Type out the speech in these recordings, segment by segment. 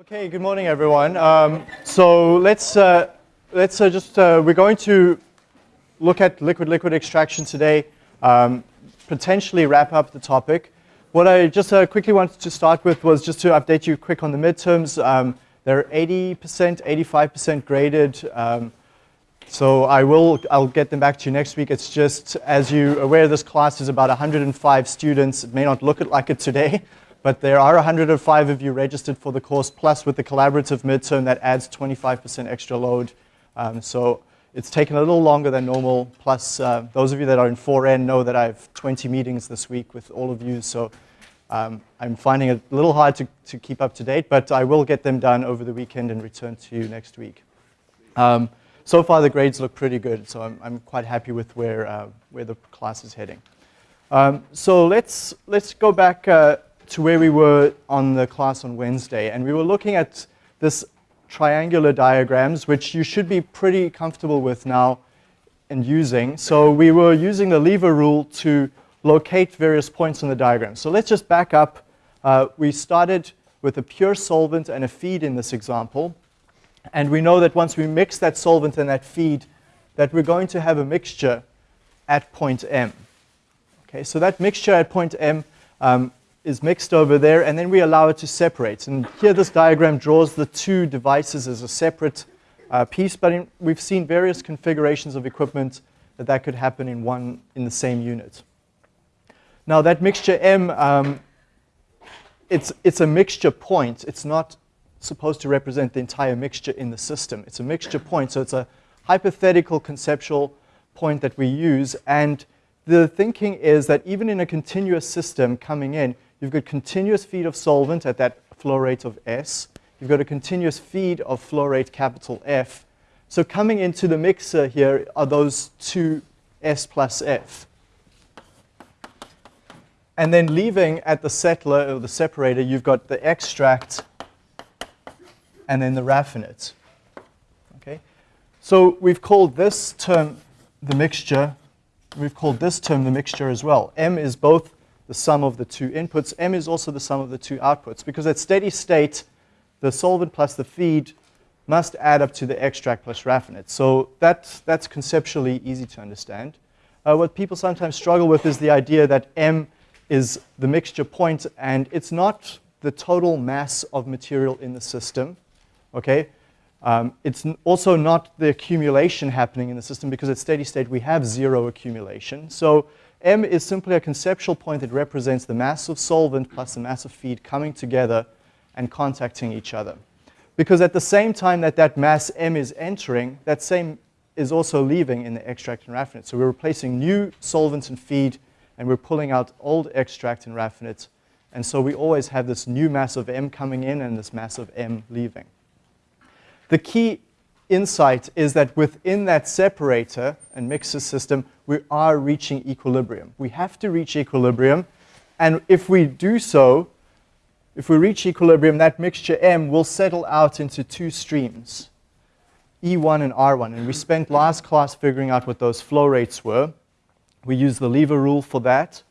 Okay, good morning, everyone. Um, so let's uh, let's uh, just uh, we're going to look at liquid-liquid extraction today. Um, potentially wrap up the topic. What I just uh, quickly wanted to start with was just to update you quick on the midterms. Um, they're 80%, 85% graded. Um, so I will, I'll get them back to you next week. It's just, as you're aware, this class is about 105 students. It may not look like it today, but there are 105 of you registered for the course, plus with the collaborative midterm that adds 25% extra load. Um, so it's taken a little longer than normal, plus uh, those of you that are in 4N know that I have 20 meetings this week with all of you, so um, I'm finding it a little hard to, to keep up to date, but I will get them done over the weekend and return to you next week. Um, so far the grades look pretty good, so I'm, I'm quite happy with where, uh, where the class is heading. Um, so let's, let's go back uh, to where we were on the class on Wednesday, and we were looking at this triangular diagrams, which you should be pretty comfortable with now and using. So we were using the lever rule to locate various points on the diagram. So let's just back up. Uh, we started with a pure solvent and a feed in this example. And we know that once we mix that solvent and that feed, that we're going to have a mixture at point M. Okay, so that mixture at point M um, is mixed over there, and then we allow it to separate. And here this diagram draws the two devices as a separate uh, piece, but in, we've seen various configurations of equipment that that could happen in one in the same unit. Now that mixture M, um, it's, it's a mixture point. It's not supposed to represent the entire mixture in the system. It's a mixture point, so it's a hypothetical conceptual point that we use. And the thinking is that even in a continuous system coming in, you've got continuous feed of solvent at that flow rate of S. You've got a continuous feed of flow rate capital F. So coming into the mixer here are those two S plus F. And then leaving at the settler or the separator, you've got the extract and then the raffinate. Okay? So we've called this term the mixture. We've called this term the mixture as well. M is both the sum of the two inputs. M is also the sum of the two outputs because at steady state, the solvent plus the feed must add up to the extract plus raffinate. So that, that's conceptually easy to understand. Uh, what people sometimes struggle with is the idea that M is the mixture point and it's not the total mass of material in the system okay? Um, it's also not the accumulation happening in the system because at steady state we have zero accumulation. So M is simply a conceptual point that represents the mass of solvent plus the mass of feed coming together and contacting each other. Because at the same time that that mass M is entering, that same is also leaving in the extract and raffinate. So we're replacing new solvents and feed and we're pulling out old extract and raffinate. And so we always have this new mass of M coming in and this mass of M leaving. The key insight is that within that separator and mixer system, we are reaching equilibrium. We have to reach equilibrium, and if we do so, if we reach equilibrium, that mixture M will settle out into two streams, E1 and R1. And we spent last class figuring out what those flow rates were. We use the lever rule for that.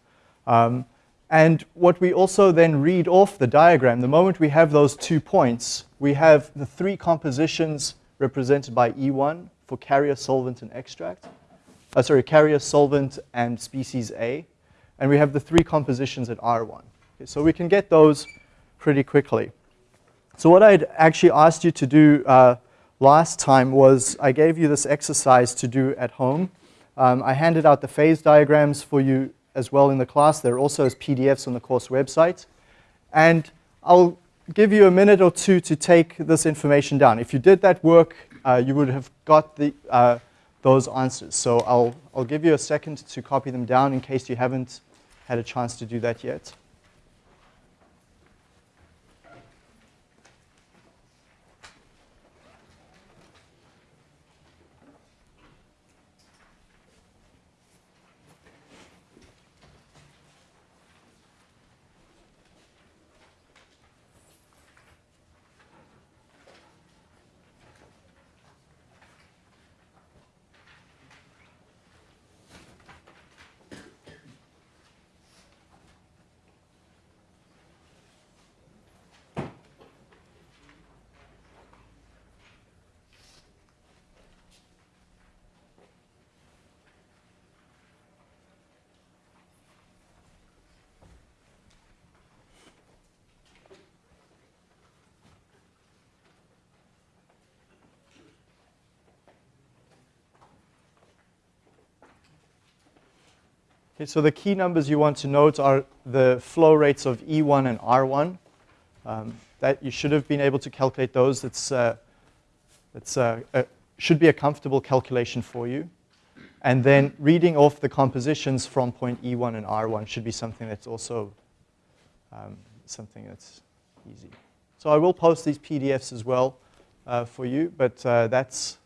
Um, and what we also then read off the diagram, the moment we have those two points, we have the three compositions represented by E1 for carrier, solvent, and extract. Uh, sorry, carrier, solvent, and species A. And we have the three compositions at R1. Okay, so we can get those pretty quickly. So what I'd actually asked you to do uh, last time was I gave you this exercise to do at home. Um, I handed out the phase diagrams for you as well in the class. They're also as PDFs on the course website. And I'll give you a minute or two to take this information down. If you did that work, uh, you would have got the, uh, those answers. So I'll, I'll give you a second to copy them down in case you haven't had a chance to do that yet. Okay, so the key numbers you want to note are the flow rates of E1 and R1. Um, that you should have been able to calculate those. It's, uh, uh, should be a comfortable calculation for you. And then reading off the compositions from point E1 and R1 should be something that's also um, something that's easy. So I will post these PDFs as well uh, for you, but uh, that's,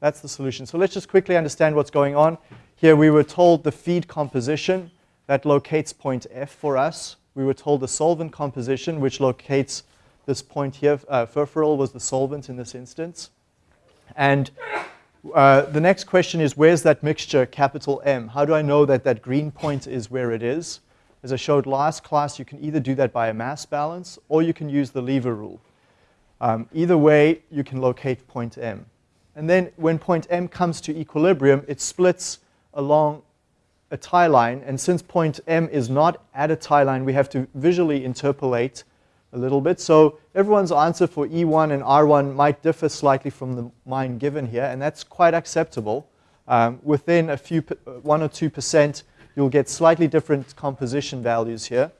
that's the solution. So let's just quickly understand what's going on. Here we were told the feed composition that locates point F for us. We were told the solvent composition, which locates this point here. Uh, was the solvent in this instance. And uh, the next question is, where's that mixture, capital M? How do I know that that green point is where it is? As I showed last class, you can either do that by a mass balance or you can use the lever rule. Um, either way, you can locate point M. And then when point M comes to equilibrium, it splits along a tie line. And since point M is not at a tie line, we have to visually interpolate a little bit. So everyone's answer for E1 and R1 might differ slightly from the mine given here, and that's quite acceptable. Um, within a few, uh, one or two percent, you'll get slightly different composition values here.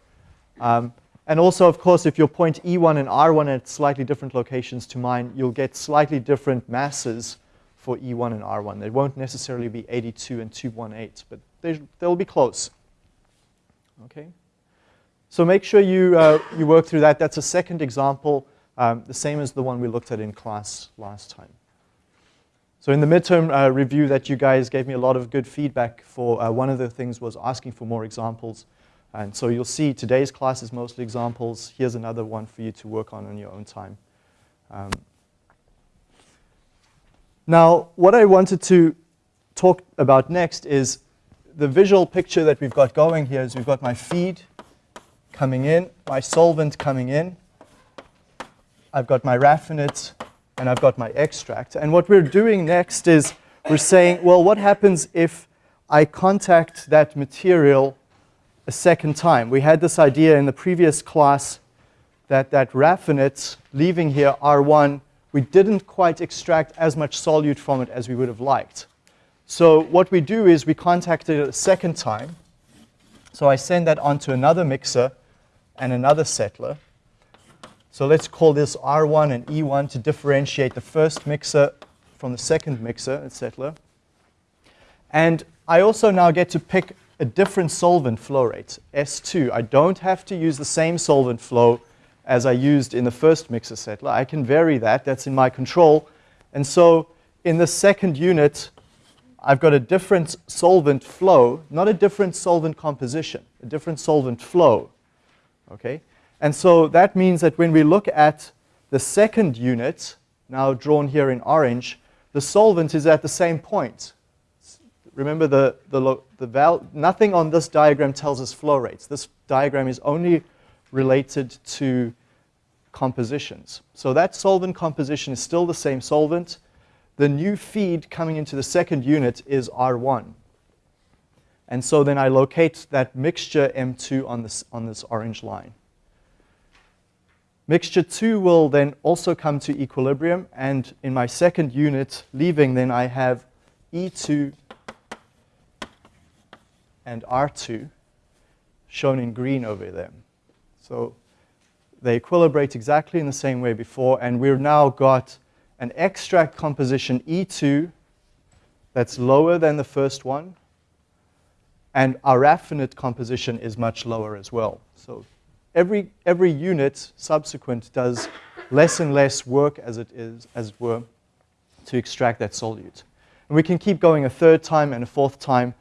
Um, and also, of course, if your point E1 and R1 at slightly different locations to mine, you'll get slightly different masses for E1 and R1. They won't necessarily be 82 and 218, but they, they'll be close. Okay? So make sure you, uh, you work through that. That's a second example, um, the same as the one we looked at in class last time. So in the midterm uh, review that you guys gave me a lot of good feedback for, uh, one of the things was asking for more examples. And so you'll see today's class is mostly examples. Here's another one for you to work on in your own time. Um, now, what I wanted to talk about next is the visual picture that we've got going here is we've got my feed coming in, my solvent coming in, I've got my raffinate, and I've got my extract. And what we're doing next is we're saying, well, what happens if I contact that material a second time? We had this idea in the previous class that that raffinate leaving here, R1, we didn't quite extract as much solute from it as we would have liked. So what we do is we contact it a second time. So I send that onto another mixer and another settler. So let's call this R1 and E1 to differentiate the first mixer from the second mixer and settler. And I also now get to pick a different solvent flow rate, S2. I don't have to use the same solvent flow as I used in the first mixer settler. I can vary that. That's in my control. And so in the second unit, I've got a different solvent flow, not a different solvent composition, a different solvent flow. Okay? And so that means that when we look at the second unit, now drawn here in orange, the solvent is at the same point. Remember, the, the, the val nothing on this diagram tells us flow rates. This diagram is only related to compositions. So that solvent composition is still the same solvent. The new feed coming into the second unit is R1. And so then I locate that mixture M2 on this, on this orange line. Mixture 2 will then also come to equilibrium, and in my second unit leaving, then I have E2 and R2 shown in green over there. So they equilibrate exactly in the same way before, and we've now got an extract composition E2 that's lower than the first one, and our raffinate composition is much lower as well. So every, every unit subsequent does less and less work as it is, as it were, to extract that solute. And we can keep going a third time and a fourth time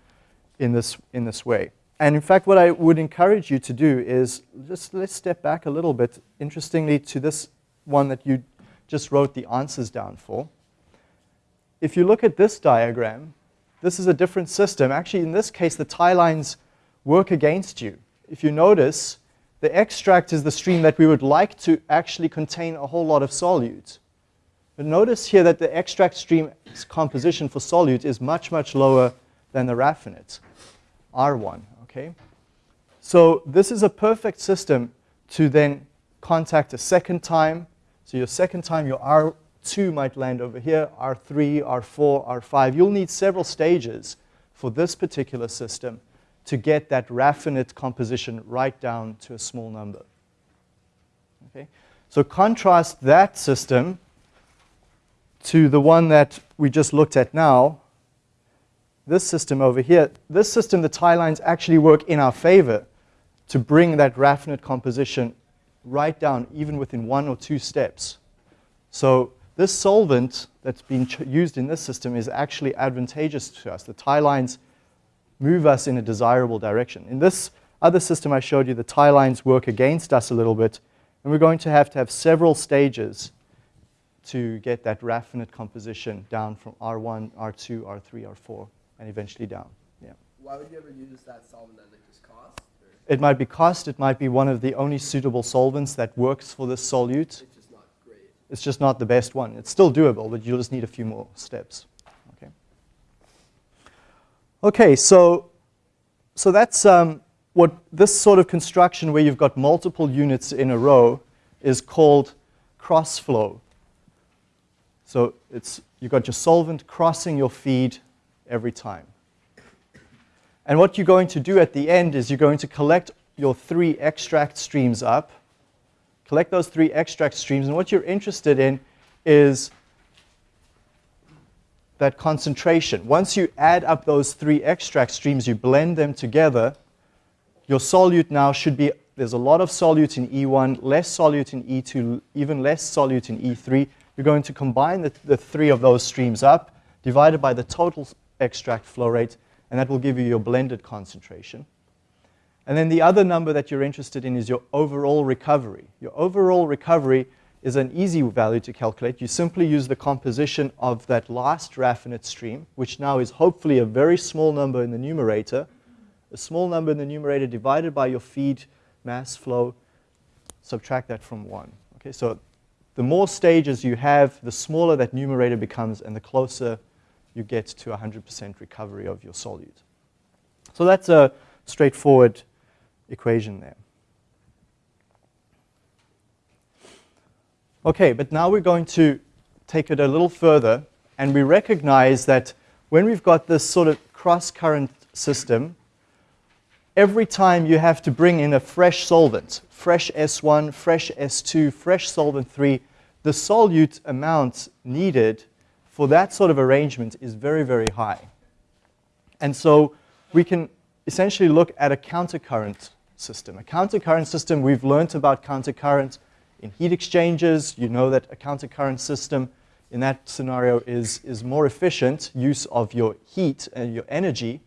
in this, in this way. And in fact, what I would encourage you to do is just let's step back a little bit, interestingly, to this one that you just wrote the answers down for. If you look at this diagram, this is a different system. Actually, in this case, the tie lines work against you. If you notice, the extract is the stream that we would like to actually contain a whole lot of solute. But notice here that the extract stream composition for solute is much, much lower than the raffinate, R1 okay? So this is a perfect system to then contact a second time. So your second time, your R2 might land over here, R3, R4, R5. You'll need several stages for this particular system to get that raffinate composition right down to a small number. Okay? So contrast that system to the one that we just looked at now, this system over here. This system, the tie lines actually work in our favor to bring that raffinate composition right down, even within one or two steps. So this solvent that's being used in this system is actually advantageous to us. The tie lines move us in a desirable direction. In this other system I showed you, the tie lines work against us a little bit, and we're going to have to have several stages to get that raffinate composition down from R1, R2, R3, R4, and eventually down. Yeah. Why would you ever use that solvent then? Like just cost? Or? It might be cost. It might be one of the only suitable solvents that works for this solute. It's just not great. It's just not the best one. It's still doable, but you'll just need a few more steps. Okay. Okay, so so that's um, what this sort of construction where you've got multiple units in a row is called cross flow. So it's, you've got your solvent crossing your feed every time. And what you're going to do at the end is you're going to collect your three extract streams up, collect those three extract streams, and what you're interested in is that concentration. Once you add up those three extract streams, you blend them together, your solute now should be, there's a lot of solute in E1, less solute in E2, even less solute in E3, you're going to combine the, the three of those streams up, divided by the total extract flow rate, and that will give you your blended concentration. And then the other number that you're interested in is your overall recovery. Your overall recovery is an easy value to calculate. You simply use the composition of that last raffinate stream, which now is hopefully a very small number in the numerator, a small number in the numerator divided by your feed mass flow, subtract that from 1. Okay, so the more stages you have, the smaller that numerator becomes and the closer you get to 100% recovery of your solute. So that's a straightforward equation there. Okay, but now we're going to take it a little further and we recognize that when we've got this sort of cross-current system, every time you have to bring in a fresh solvent, fresh S1, fresh S2, fresh solvent 3, the solute amount needed for that sort of arrangement is very, very high. And so we can essentially look at a countercurrent system. A countercurrent system, we've learned about countercurrent in heat exchangers. You know that a countercurrent system in that scenario is, is more efficient use of your heat and your energy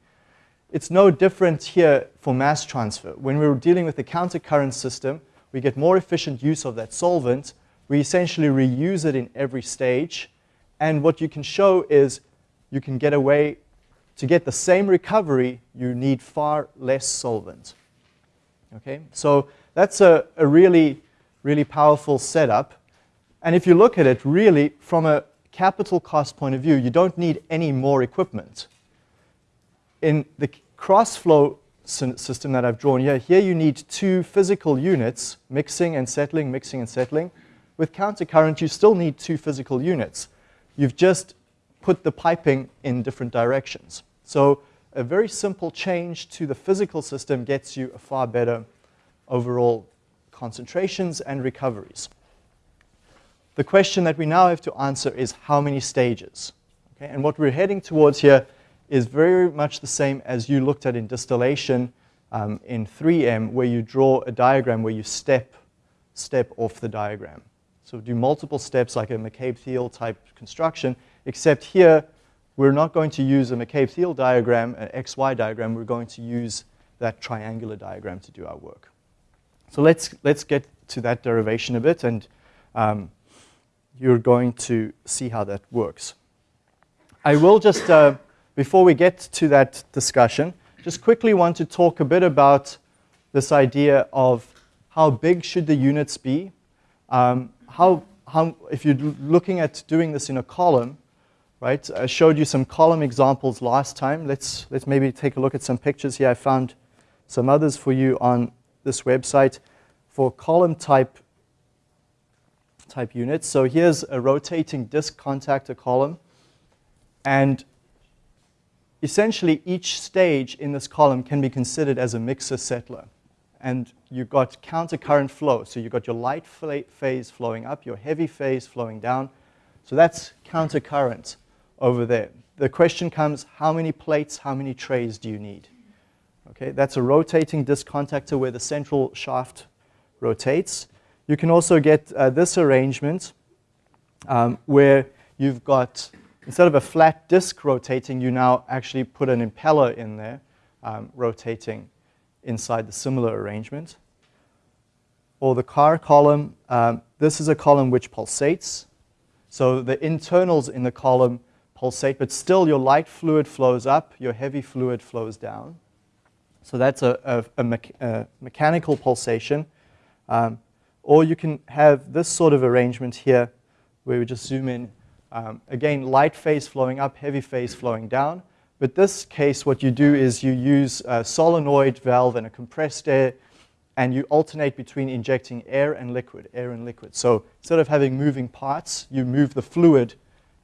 it's no different here for mass transfer. When we're dealing with a countercurrent system, we get more efficient use of that solvent. We essentially reuse it in every stage. And what you can show is you can get away, to get the same recovery, you need far less solvent. Okay, so that's a, a really, really powerful setup. And if you look at it, really, from a capital cost point of view, you don't need any more equipment in the cross-flow system that I've drawn here, here you need two physical units, mixing and settling, mixing and settling. With counter current, you still need two physical units. You've just put the piping in different directions. So a very simple change to the physical system gets you a far better overall concentrations and recoveries. The question that we now have to answer is how many stages? Okay? And what we're heading towards here is very much the same as you looked at in distillation um, in 3M, where you draw a diagram where you step, step off the diagram. So do multiple steps like a McCabe-Thiele type construction, except here we're not going to use a McCabe-Thiele diagram, an XY diagram, we're going to use that triangular diagram to do our work. So let's, let's get to that derivation a bit, and um, you're going to see how that works. I will just uh, before we get to that discussion, just quickly want to talk a bit about this idea of how big should the units be. Um, how, how, if you're looking at doing this in a column, right? I showed you some column examples last time. Let's, let's maybe take a look at some pictures here. I found some others for you on this website for column type, type units. So here's a rotating disc contactor column. And essentially each stage in this column can be considered as a mixer settler. And you've got countercurrent flow. So you've got your light phase flowing up, your heavy phase flowing down. So that's countercurrent over there. The question comes, how many plates, how many trays do you need? Okay, that's a rotating disc contactor where the central shaft rotates. You can also get uh, this arrangement um, where you've got, instead of a flat disc rotating, you now actually put an impeller in there um, rotating inside the similar arrangement. Or the Karr column, um, this is a column which pulsates. So the internals in the column pulsate, but still your light fluid flows up, your heavy fluid flows down. So that's a, a, a, a mechanical pulsation. Um, or you can have this sort of arrangement here where we just zoom in. Um, again, light phase flowing up, heavy phase flowing down. But this case, what you do is you use a solenoid valve and a compressed air, and you alternate between injecting air and liquid, air and liquid. So instead of having moving parts, you move the fluid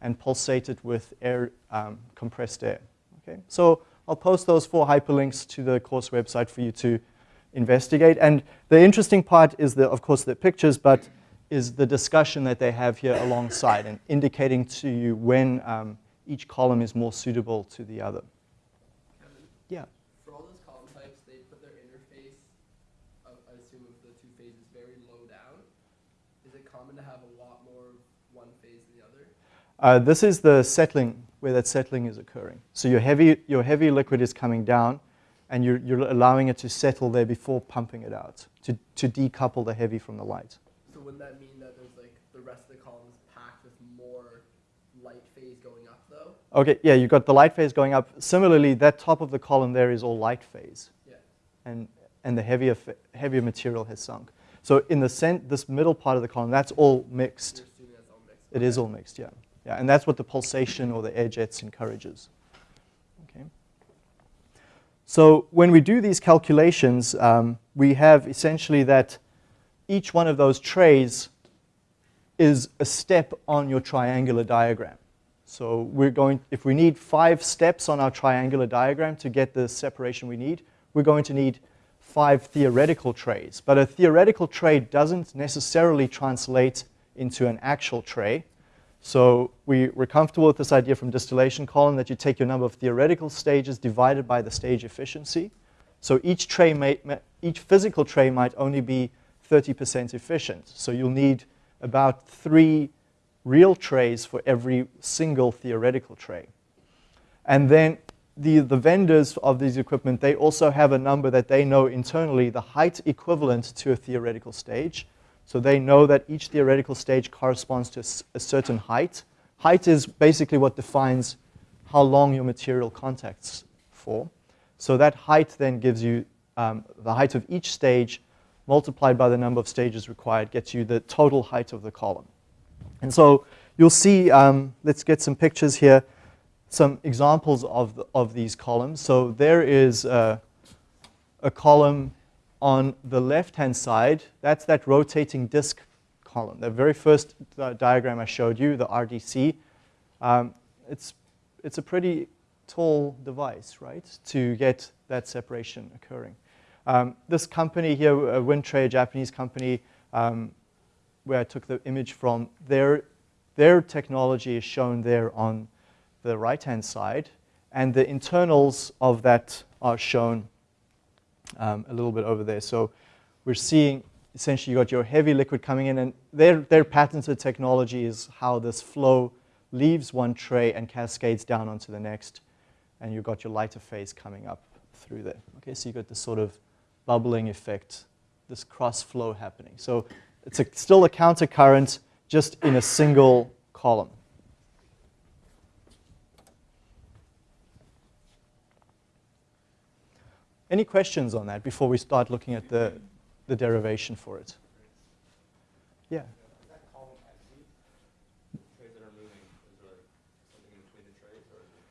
and pulsate it with air, um, compressed air. Okay? So I'll post those four hyperlinks to the course website for you to investigate. And the interesting part is, the, of course, the pictures, but is the discussion that they have here alongside and indicating to you when um, each column is more suitable to the other. Yeah. For all those column types, they put their interface, of, I assume of the two phases, very low down. Is it common to have a lot more one phase than the other? Uh, this is the settling, where that settling is occurring. So your heavy, your heavy liquid is coming down, and you're, you're allowing it to settle there before pumping it out, to, to decouple the heavy from the light. So wouldn't that mean that there's like the rest of the columns packed with more light phase going up though? Okay, yeah, you've got the light phase going up. Similarly, that top of the column there is all light phase. Yeah. And, and the heavier, heavier material has sunk. So in the cent, this middle part of the column, that's all mixed. Assuming that's all mixed. It is all mixed, yeah. Yeah, and that's what the pulsation or the air jets encourages. Okay. So when we do these calculations, um, we have essentially that each one of those trays is a step on your triangular diagram. So we're going, if we need five steps on our triangular diagram to get the separation we need, we're going to need five theoretical trays. But a theoretical tray doesn't necessarily translate into an actual tray. So we, we're comfortable with this idea from distillation column that you take your number of theoretical stages divided by the stage efficiency. So each tray, may, each physical tray might only be 30% efficient. So you'll need about three real trays for every single theoretical tray. And then the, the vendors of these equipment, they also have a number that they know internally, the height equivalent to a theoretical stage. So they know that each theoretical stage corresponds to a certain height. Height is basically what defines how long your material contacts for. So that height then gives you um, the height of each stage multiplied by the number of stages required gets you the total height of the column. And so you'll see, um, let's get some pictures here, some examples of, the, of these columns. So there is a, a column on the left-hand side. That's that rotating disk column. The very first uh, diagram I showed you, the RDC, um, it's, it's a pretty tall device, right, to get that separation occurring. Um, this company here, uh, Wintray, a Japanese company, um, where I took the image from, their, their technology is shown there on the right-hand side, and the internals of that are shown um, a little bit over there. So we're seeing essentially you got your heavy liquid coming in, and their, their patented technology is how this flow leaves one tray and cascades down onto the next, and you've got your lighter phase coming up through there. Okay, so you've got this sort of bubbling effect, this cross flow happening. So it's a, still a counter current, just in a single column. Any questions on that before we start looking at the, the derivation for it? Yeah.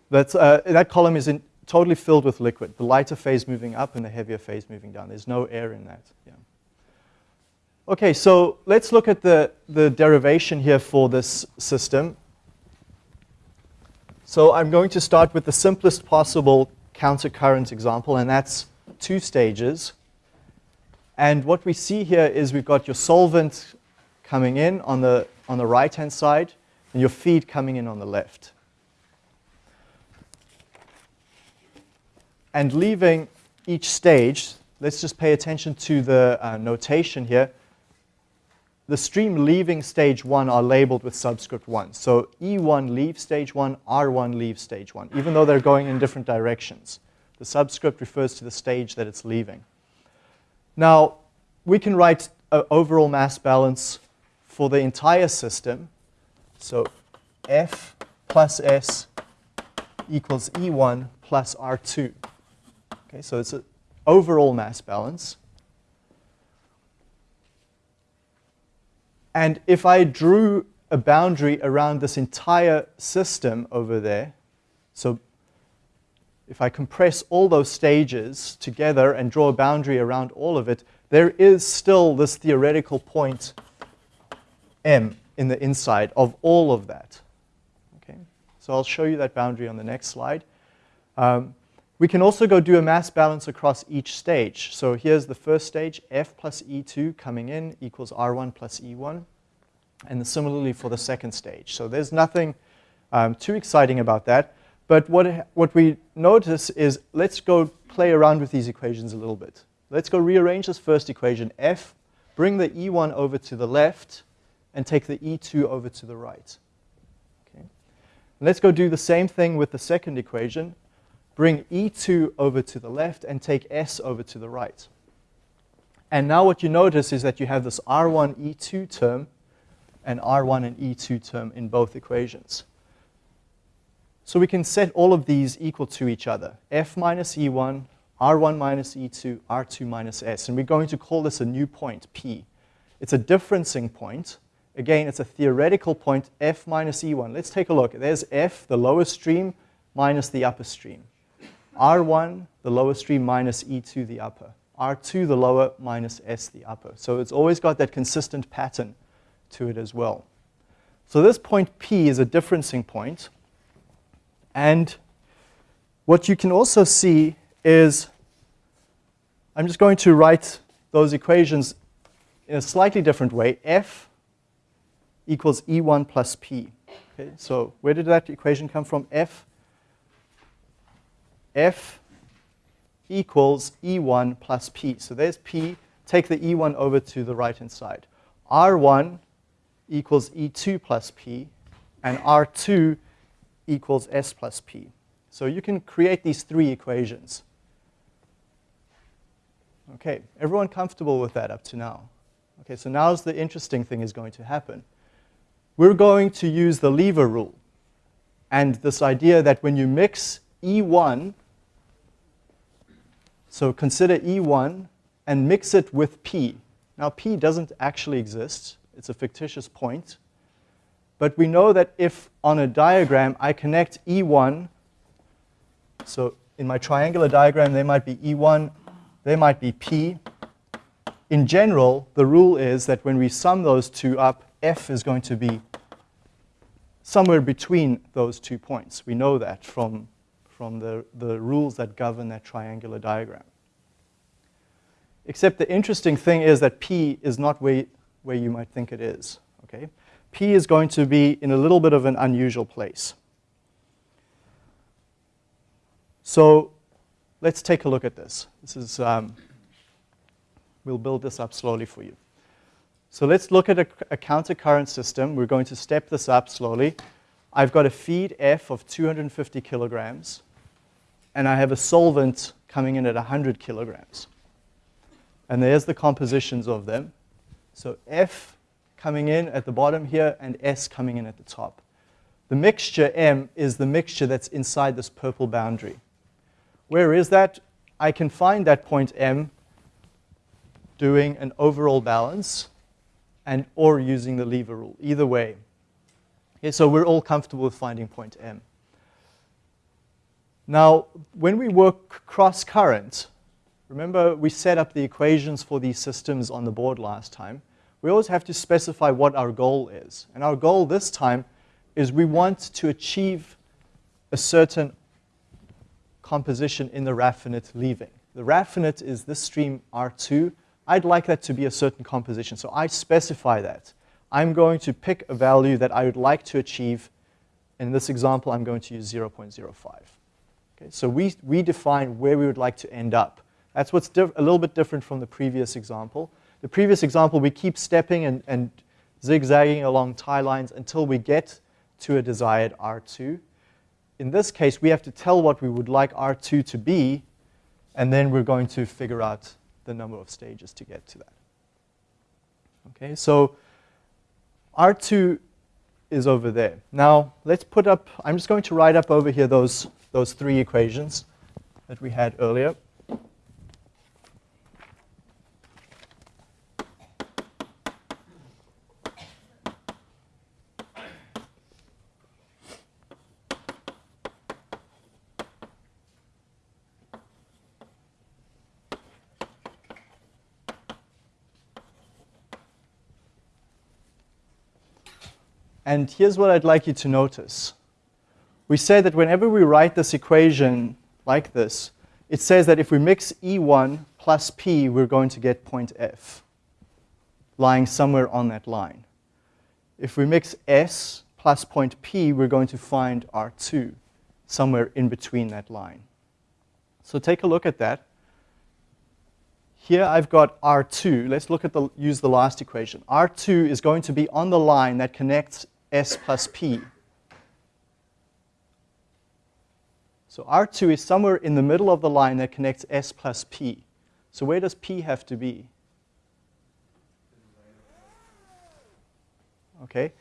That's, uh, that column is in, totally filled with liquid. The lighter phase moving up and the heavier phase moving down. There's no air in that. Yeah. Okay, so let's look at the, the derivation here for this system. So I'm going to start with the simplest possible countercurrent example, and that's two stages. And what we see here is we've got your solvent coming in on the, on the right-hand side, and your feed coming in on the left. And leaving each stage, let's just pay attention to the uh, notation here. The stream leaving stage 1 are labeled with subscript 1. So E1 leaves stage 1, R1 leaves stage 1, even though they're going in different directions. The subscript refers to the stage that it's leaving. Now, we can write an overall mass balance for the entire system. So F plus S equals E1 plus R2. Okay, so it's an overall mass balance. And if I drew a boundary around this entire system over there, so if I compress all those stages together and draw a boundary around all of it, there is still this theoretical point M in the inside of all of that. Okay? So I'll show you that boundary on the next slide. Um, we can also go do a mass balance across each stage. So here's the first stage, F plus E2 coming in equals R1 plus E1. And similarly for the second stage. So there's nothing um, too exciting about that. But what, what we notice is let's go play around with these equations a little bit. Let's go rearrange this first equation, F, bring the E1 over to the left, and take the E2 over to the right. Okay. Let's go do the same thing with the second equation, bring E2 over to the left and take S over to the right. And now what you notice is that you have this R1 E2 term and R1 and E2 term in both equations. So we can set all of these equal to each other. F minus E1, R1 minus E2, R2 minus S. And we're going to call this a new point, P. It's a differencing point. Again, it's a theoretical point, F minus E1. Let's take a look. There's F, the lower stream, minus the upper stream. R1, the lower stream, minus E2, the upper. R2, the lower, minus S, the upper. So it's always got that consistent pattern to it as well. So this point P is a differencing point. And what you can also see is, I'm just going to write those equations in a slightly different way. F equals E1 plus P. Okay, so where did that equation come from? F F equals E1 plus P. So there's P. Take the E1 over to the right-hand side. R1 equals E2 plus P, and R2 equals S plus P. So you can create these three equations. Okay, everyone comfortable with that up to now? Okay, so now's the interesting thing is going to happen. We're going to use the lever rule and this idea that when you mix E1 so consider E1 and mix it with P. Now P doesn't actually exist. It's a fictitious point. But we know that if on a diagram I connect E1, so in my triangular diagram there might be E1, there might be P. In general, the rule is that when we sum those two up, F is going to be somewhere between those two points. We know that from from the, the rules that govern that triangular diagram. Except the interesting thing is that P is not where, where you might think it is. Okay? P is going to be in a little bit of an unusual place. So let's take a look at this. This is, um, we'll build this up slowly for you. So let's look at a, a countercurrent system. We're going to step this up slowly. I've got a feed F of 250 kilograms and I have a solvent coming in at 100 kilograms. And there's the compositions of them. So F coming in at the bottom here and S coming in at the top. The mixture M is the mixture that's inside this purple boundary. Where is that? I can find that point M doing an overall balance and or using the lever rule, either way. Okay, so we're all comfortable with finding point M. Now, when we work cross current, remember we set up the equations for these systems on the board last time. We always have to specify what our goal is. And our goal this time is we want to achieve a certain composition in the raffinate leaving. The raffinate is this stream R2. I'd like that to be a certain composition, so I specify that. I'm going to pick a value that I would like to achieve. In this example, I'm going to use 0.05. Okay, so we, we define where we would like to end up. That's what's a little bit different from the previous example. The previous example, we keep stepping and, and zigzagging along tie lines until we get to a desired R2. In this case, we have to tell what we would like R2 to be, and then we're going to figure out the number of stages to get to that. Okay, so R2 is over there. Now, let's put up, I'm just going to write up over here those, those three equations that we had earlier. And here's what I'd like you to notice. We say that whenever we write this equation like this, it says that if we mix E1 plus P, we're going to get point F, lying somewhere on that line. If we mix S plus point P, we're going to find R2, somewhere in between that line. So take a look at that. Here I've got R2. Let's look at the, use the last equation. R2 is going to be on the line that connects S plus P. So R2 is somewhere in the middle of the line that connects S plus P. So where does P have to be? Okay,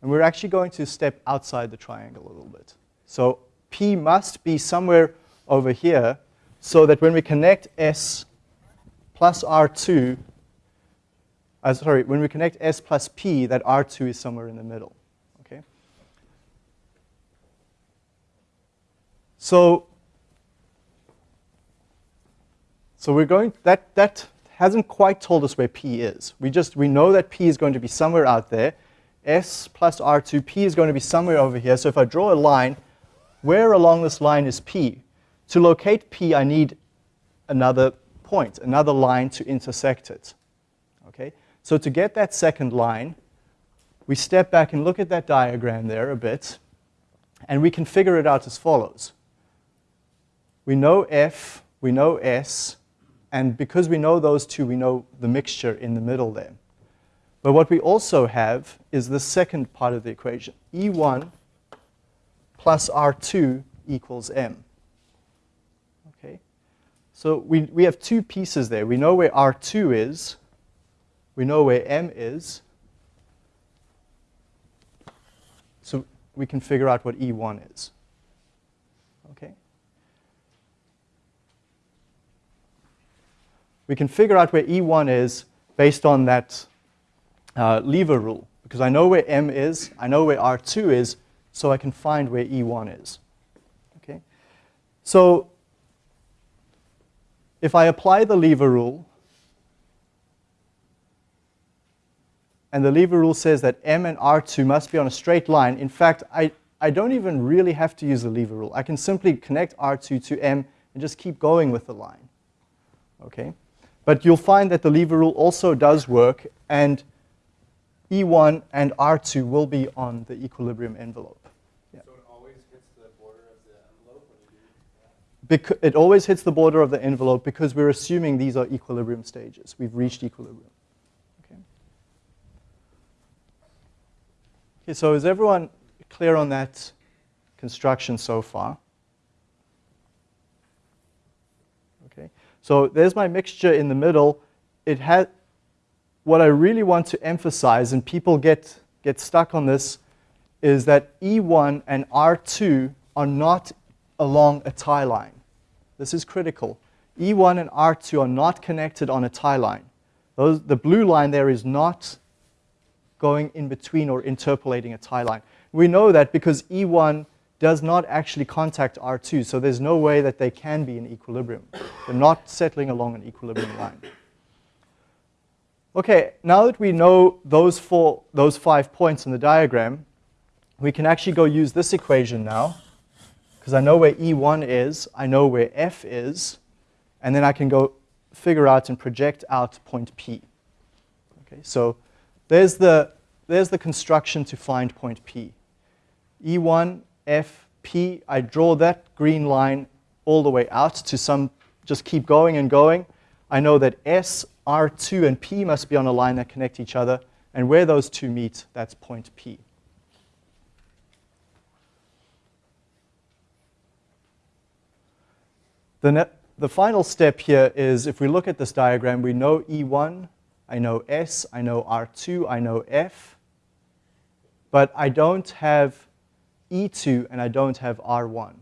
and we're actually going to step outside the triangle a little bit. So P must be somewhere over here so that when we connect S plus R2, uh, sorry, when we connect S plus P, that R2 is somewhere in the middle. Okay. So, so we're going, that, that hasn't quite told us where P is. We just, we know that P is going to be somewhere out there. S plus R2, P is going to be somewhere over here. So if I draw a line, where along this line is P? To locate P, I need another point, another line to intersect it. So to get that second line, we step back and look at that diagram there a bit, and we can figure it out as follows. We know F, we know S, and because we know those two, we know the mixture in the middle there. But what we also have is the second part of the equation. E1 plus R2 equals M. Okay? So we, we have two pieces there. We know where R2 is, we know where m is. So we can figure out what E1 is. Okay? We can figure out where E1 is based on that uh, lever rule. Because I know where m is, I know where R2 is, so I can find where E1 is. Okay? So if I apply the lever rule, and the lever rule says that m and r2 must be on a straight line. In fact, I, I don't even really have to use the lever rule. I can simply connect r2 to m and just keep going with the line. Okay? But you'll find that the lever rule also does work, and E1 and R2 will be on the equilibrium envelope. Yeah. So it always hits the border of the envelope when you do that? it always hits the border of the envelope because we're assuming these are equilibrium stages. We've reached equilibrium. Okay, so is everyone clear on that construction so far? Okay, so there's my mixture in the middle. It had what I really want to emphasize, and people get, get stuck on this, is that E1 and R2 are not along a tie line. This is critical. E1 and R2 are not connected on a tie line. Those, the blue line there is not going in between or interpolating a tie line. We know that because E1 does not actually contact R2, so there's no way that they can be in equilibrium. They're not settling along an equilibrium line. Okay, now that we know those, four, those five points in the diagram, we can actually go use this equation now. because I know where E1 is, I know where F is, and then I can go figure out and project out point P. Okay, so there's the, there's the construction to find point P. E1, F, P, I draw that green line all the way out to some, just keep going and going. I know that S, R2, and P must be on a line that connect each other, and where those two meet, that's point P. The, the final step here is if we look at this diagram, we know E1, I know S, I know R2, I know F, but I don't have E2 and I don't have R1.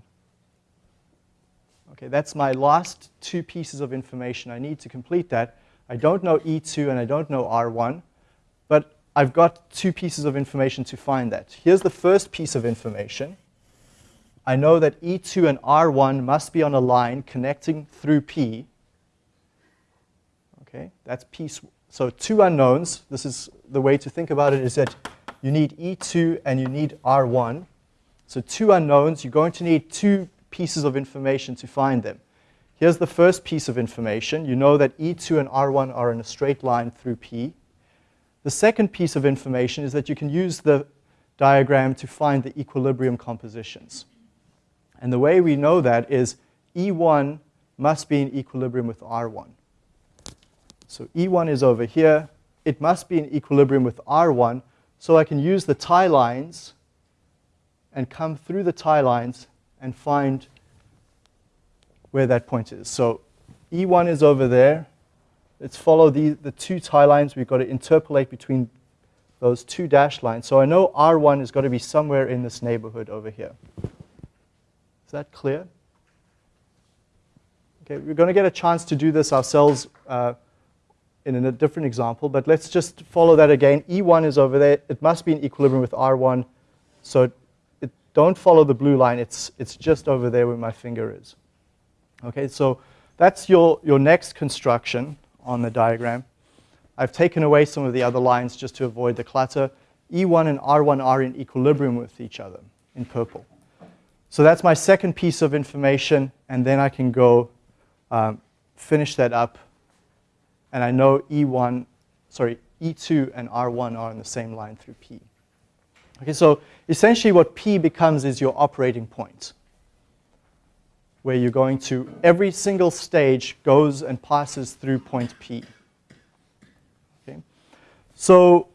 Okay, that's my last two pieces of information I need to complete that. I don't know E2 and I don't know R1, but I've got two pieces of information to find that. Here's the first piece of information. I know that E2 and R1 must be on a line connecting through P. Okay, that's piece. So two unknowns. This is the way to think about it is that you need E2 and you need R1. So two unknowns, you're going to need two pieces of information to find them. Here's the first piece of information. You know that E2 and R1 are in a straight line through P. The second piece of information is that you can use the diagram to find the equilibrium compositions. And the way we know that is E1 must be in equilibrium with R1. So E1 is over here. It must be in equilibrium with R1, so I can use the tie lines and come through the tie lines and find where that point is. So E1 is over there. Let's follow the, the two tie lines. We've got to interpolate between those two dash lines. So I know R1 has got to be somewhere in this neighborhood over here. Is that clear? Okay, we're going to get a chance to do this ourselves uh, in a different example, but let's just follow that again. E1 is over there. It must be in equilibrium with R1. So it, don't follow the blue line. It's, it's just over there where my finger is. Okay, so that's your, your next construction on the diagram. I've taken away some of the other lines just to avoid the clutter. E1 and R1 are in equilibrium with each other in purple. So that's my second piece of information, and then I can go um, finish that up. And I know E1, sorry, E2 and R1 are on the same line through P. Okay, so essentially what P becomes is your operating point, where you're going to, every single stage goes and passes through point P. Okay, so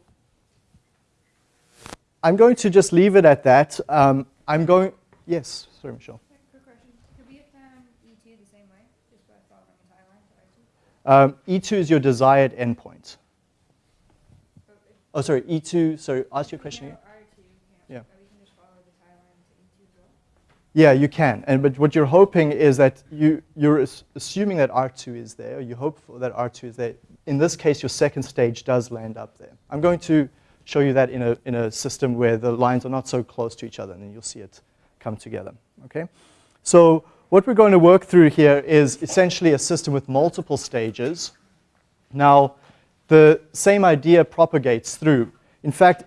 I'm going to just leave it at that. Um, I'm going, Yes, sorry, Michelle. Quick question. Could we affirm E2 the same way, just by following a tie line to Um, E2 is your desired endpoint. Oh, sorry, E2, sorry, ask your question again. R2, Yeah. Or we can just follow the tie line to E2 as well? Yeah, you can. And but what you're hoping is that you you're assuming that R2 is there. You hope for that R2 is there. In this case, your second stage does land up there. I'm going to show you that in a in a system where the lines are not so close to each other, and then you'll see it come together. Okay? So what we're going to work through here is essentially a system with multiple stages. Now, the same idea propagates through. In fact,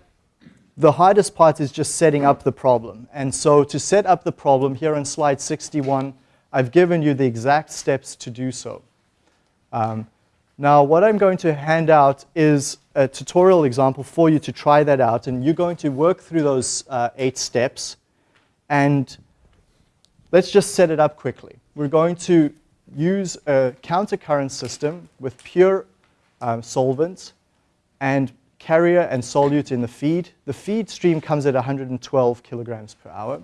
the hardest part is just setting up the problem. And so to set up the problem, here on slide 61, I've given you the exact steps to do so. Um, now, what I'm going to hand out is a tutorial example for you to try that out. And you're going to work through those uh, eight steps. And let's just set it up quickly. We're going to use a countercurrent system with pure um, solvent and carrier and solute in the feed. The feed stream comes at 112 kilograms per hour.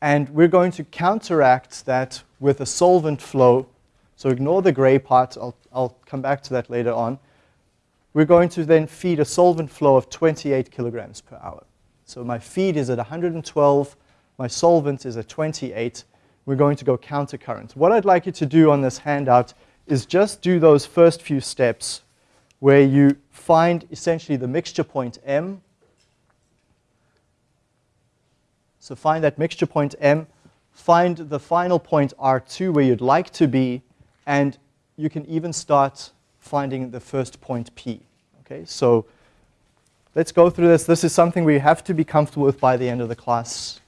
And we're going to counteract that with a solvent flow. So ignore the gray part. I'll, I'll come back to that later on. We're going to then feed a solvent flow of 28 kilograms per hour. So my feed is at 112. My solvent is a 28. We're going to go countercurrent. What I'd like you to do on this handout is just do those first few steps where you find essentially the mixture point M. So find that mixture point M, find the final point R2 where you'd like to be, and you can even start finding the first point P. Okay, so let's go through this. This is something we have to be comfortable with by the end of the class.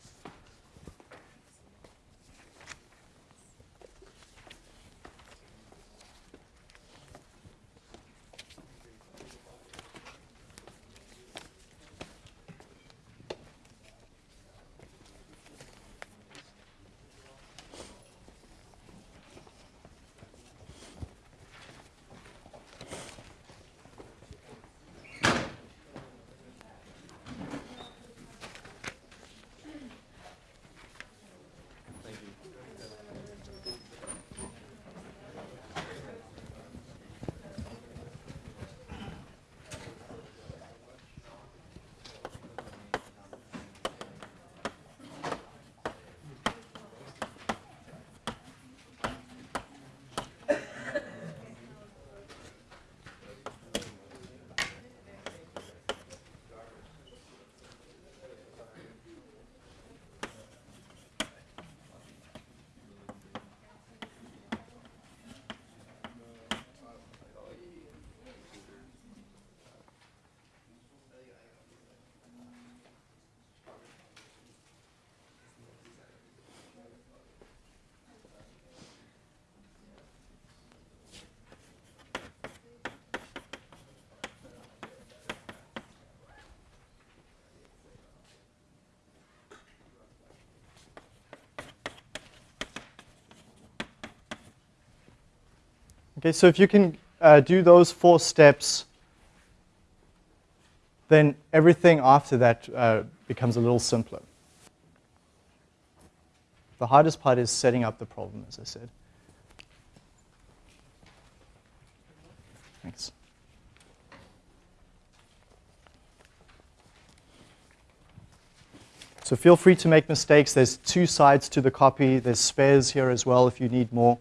Okay, so if you can uh, do those four steps, then everything after that uh, becomes a little simpler. The hardest part is setting up the problem, as I said. Thanks. So feel free to make mistakes. There's two sides to the copy. There's spares here as well if you need more.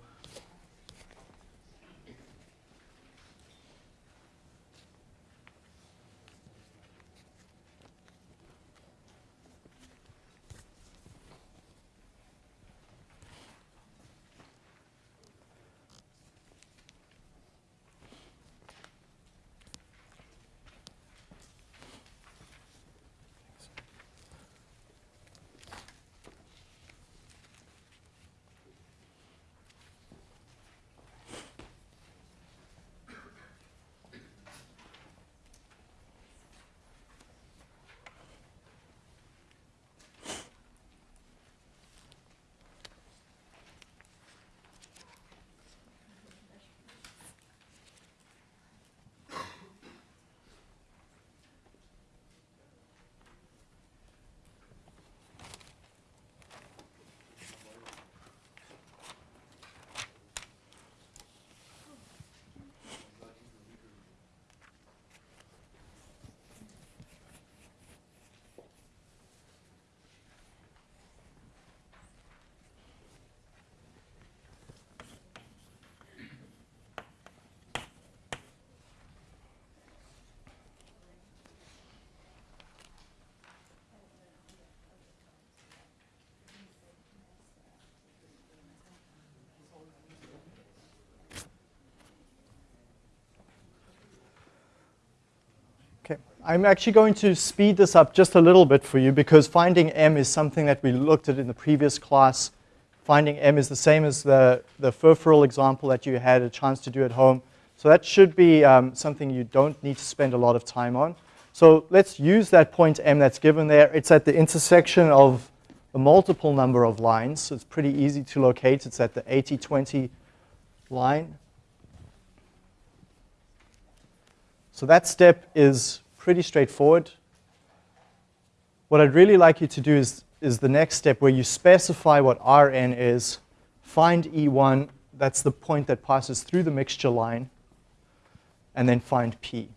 I'm actually going to speed this up just a little bit for you because finding m is something that we looked at in the previous class. Finding m is the same as the, the furfural example that you had a chance to do at home. So that should be um, something you don't need to spend a lot of time on. So let's use that point m that's given there. It's at the intersection of a multiple number of lines. So it's pretty easy to locate. It's at the 80-20 line. So that step is pretty straightforward. What I'd really like you to do is, is the next step where you specify what Rn is, find E1, that's the point that passes through the mixture line, and then find P.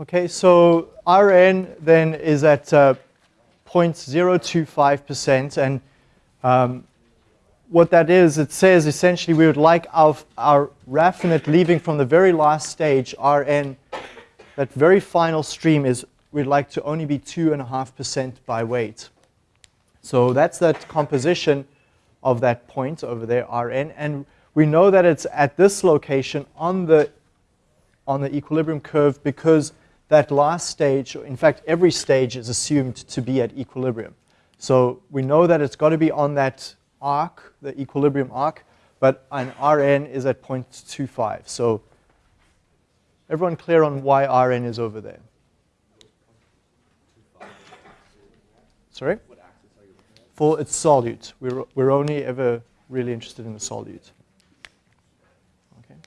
Okay, so Rn then is at uh, 0.025%, and um, what that is, it says essentially we would like our, our raffinate leaving from the very last stage, Rn, that very final stream is we'd like to only be 2.5% by weight. So that's that composition of that point over there, Rn, and we know that it's at this location on the, on the equilibrium curve because that last stage, in fact, every stage is assumed to be at equilibrium. So we know that it's got to be on that arc, the equilibrium arc, but an Rn is at 0.25. So everyone clear on why Rn is over there? Sorry? For its solute. We're, we're only ever really interested in the solute. Okay.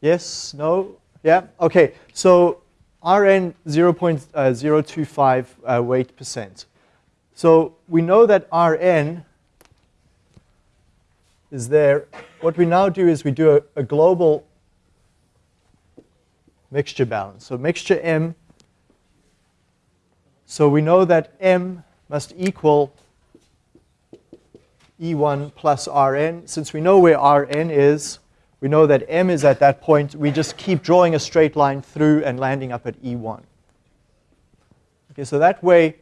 Yes? No? Yeah? Okay. So Rn 0.025 uh, weight percent. So we know that Rn is there. What we now do is we do a, a global mixture balance. So mixture M. So we know that M must equal E1 plus Rn. Since we know where Rn is, we know that m is at that point. We just keep drawing a straight line through and landing up at E1. Okay, so that way,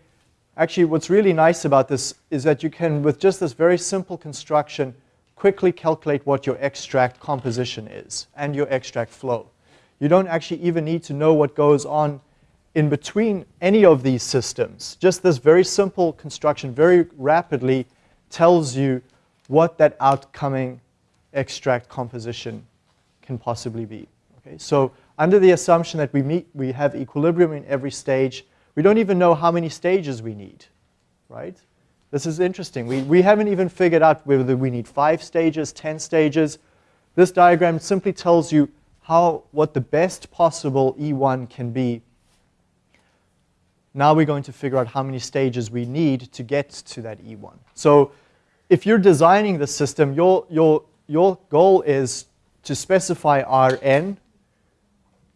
actually what's really nice about this is that you can, with just this very simple construction, quickly calculate what your extract composition is and your extract flow. You don't actually even need to know what goes on in between any of these systems. Just this very simple construction very rapidly tells you what that outcoming extract composition can possibly be. Okay? So under the assumption that we, meet, we have equilibrium in every stage, we don't even know how many stages we need, right? This is interesting. We, we haven't even figured out whether we need five stages, 10 stages. This diagram simply tells you how, what the best possible E1 can be. Now we're going to figure out how many stages we need to get to that E1. So if you're designing the system, your, your your goal is to specify Rn.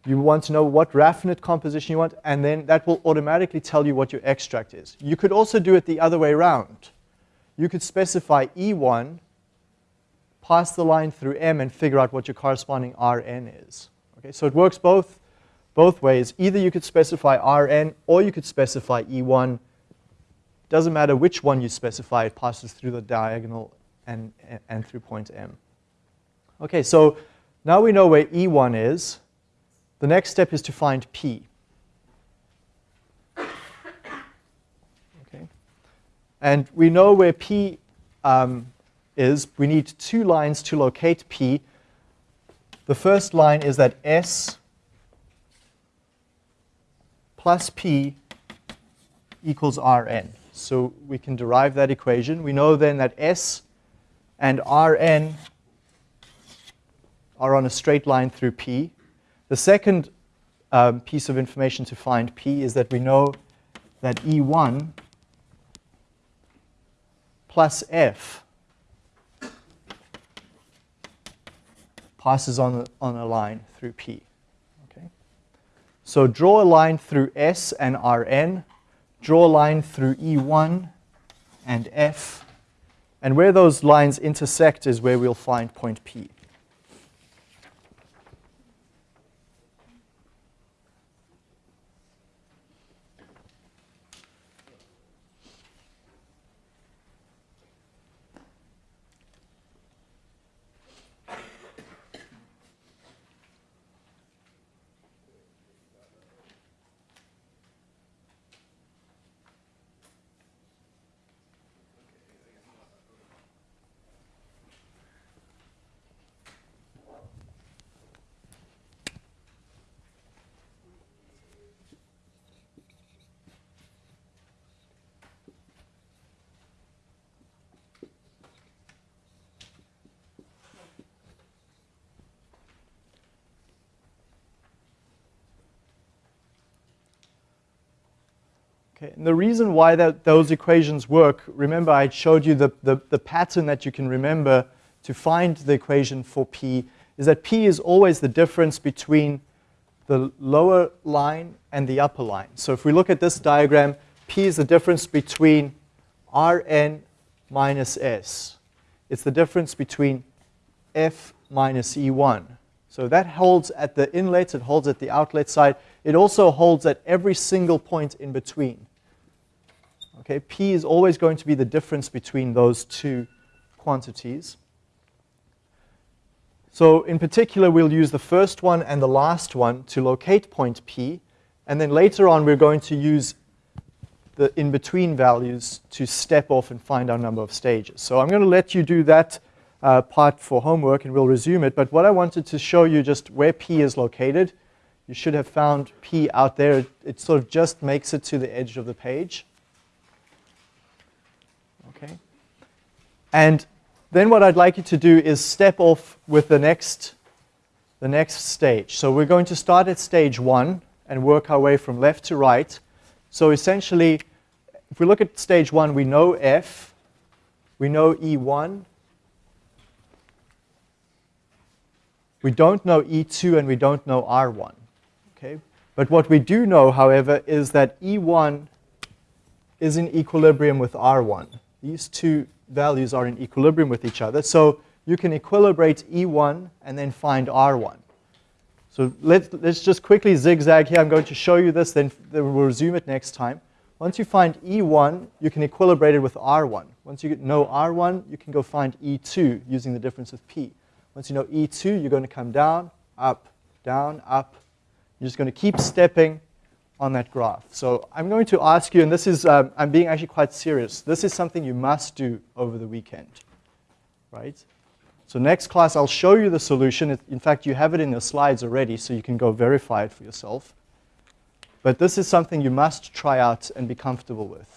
You want to know what raffinate composition you want, and then that will automatically tell you what your extract is. You could also do it the other way around. You could specify E1, pass the line through M, and figure out what your corresponding Rn is. Okay, so it works both, both ways. Either you could specify Rn, or you could specify E1. Doesn't matter which one you specify, it passes through the diagonal and, and through point M. Okay, so now we know where E1 is. The next step is to find P. Okay, and we know where P um, is. We need two lines to locate P. The first line is that S plus P equals Rn. So we can derive that equation. We know then that S and Rn are on a straight line through P. The second um, piece of information to find P is that we know that E1 plus F passes on, on a line through P. Okay? So draw a line through S and Rn, draw a line through E1 and F, and where those lines intersect is where we'll find point P. Okay, and the reason why that, those equations work, remember I showed you the, the, the pattern that you can remember to find the equation for P, is that P is always the difference between the lower line and the upper line. So if we look at this diagram, P is the difference between Rn minus S. It's the difference between F minus E1. So that holds at the inlets, it holds at the outlet side. It also holds at every single point in between. Okay, P is always going to be the difference between those two quantities. So in particular, we'll use the first one and the last one to locate point P. And then later on, we're going to use the in-between values to step off and find our number of stages. So I'm going to let you do that uh, part for homework, and we'll resume it. But what I wanted to show you just where P is located. You should have found P out there. It, it sort of just makes it to the edge of the page. Okay. And then what I'd like you to do is step off with the next, the next stage. So we're going to start at stage one and work our way from left to right. So essentially, if we look at stage one, we know F, we know E1, we don't know E2, and we don't know R1. Okay? But what we do know, however, is that E1 is in equilibrium with R1. These two values are in equilibrium with each other. So you can equilibrate E1 and then find R1. So let's, let's just quickly zigzag here. I'm going to show you this, then, we'll resume it next time. Once you find E1, you can equilibrate it with R1. Once you know R1, you can go find E2 using the difference of P. Once you know E2, you're going to come down, up, down, up. You're just going to keep stepping on that graph. So I'm going to ask you, and this is, um, I'm being actually quite serious. This is something you must do over the weekend, right? So next class, I'll show you the solution. In fact, you have it in your slides already, so you can go verify it for yourself. But this is something you must try out and be comfortable with.